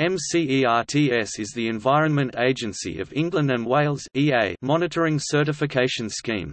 MCERTS is the Environment Agency of England and Wales EA monitoring certification scheme.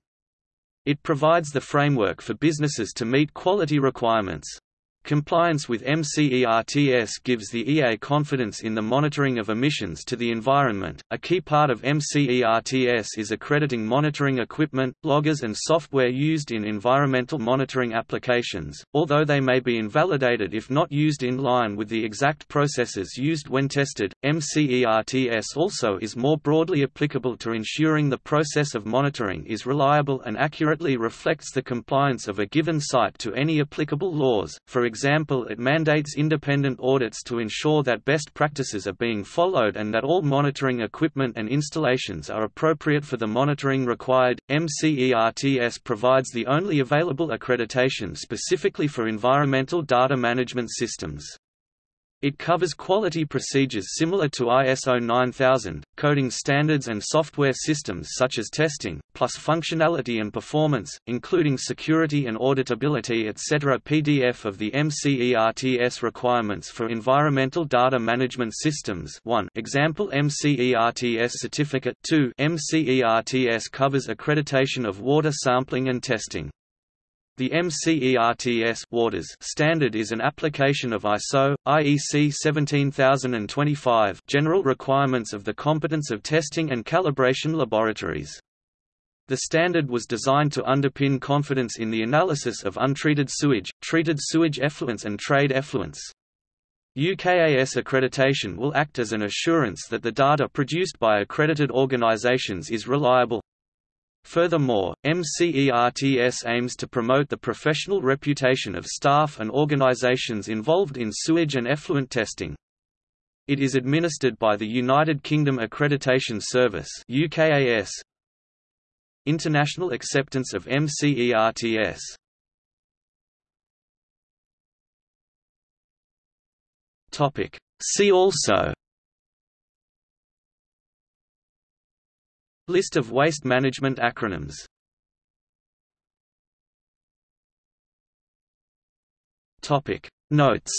It provides the framework for businesses to meet quality requirements. Compliance with MCERTS gives the EA confidence in the monitoring of emissions to the environment. A key part of MCERTS is accrediting monitoring equipment, loggers, and software used in environmental monitoring applications, although they may be invalidated if not used in line with the exact processes used when tested. MCERTS also is more broadly applicable to ensuring the process of monitoring is reliable and accurately reflects the compliance of a given site to any applicable laws, for example example it mandates independent audits to ensure that best practices are being followed and that all monitoring equipment and installations are appropriate for the monitoring required. MCERTS provides the only available accreditation specifically for environmental data management systems. It covers quality procedures similar to ISO 9000, coding standards and software systems such as testing, plus functionality and performance, including security and auditability etc. PDF of the MCERTS requirements for environmental data management systems 1 example MCERTS certificate 2 MCERTS covers accreditation of water sampling and testing. The MCERTS waters standard is an application of ISO, IEC 17025 general requirements of the competence of testing and calibration laboratories. The standard was designed to underpin confidence in the analysis of untreated sewage, treated sewage effluents and trade effluents. UKAS accreditation will act as an assurance that the data produced by accredited organisations is reliable, Furthermore, MCERTS aims to promote the professional reputation of staff and organisations involved in sewage and effluent testing. It is administered by the United Kingdom Accreditation Service UKAS. International acceptance of MCERTS See also List of waste management acronyms. Topic. Notes.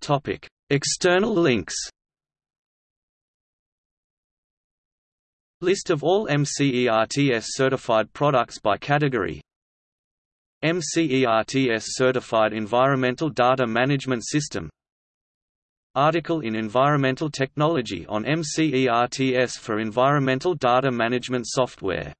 Topic. External links. List of all MCERTS certified products by category MCERTS Certified Environmental Data Management System. Article in Environmental Technology on MCERTS for environmental data management software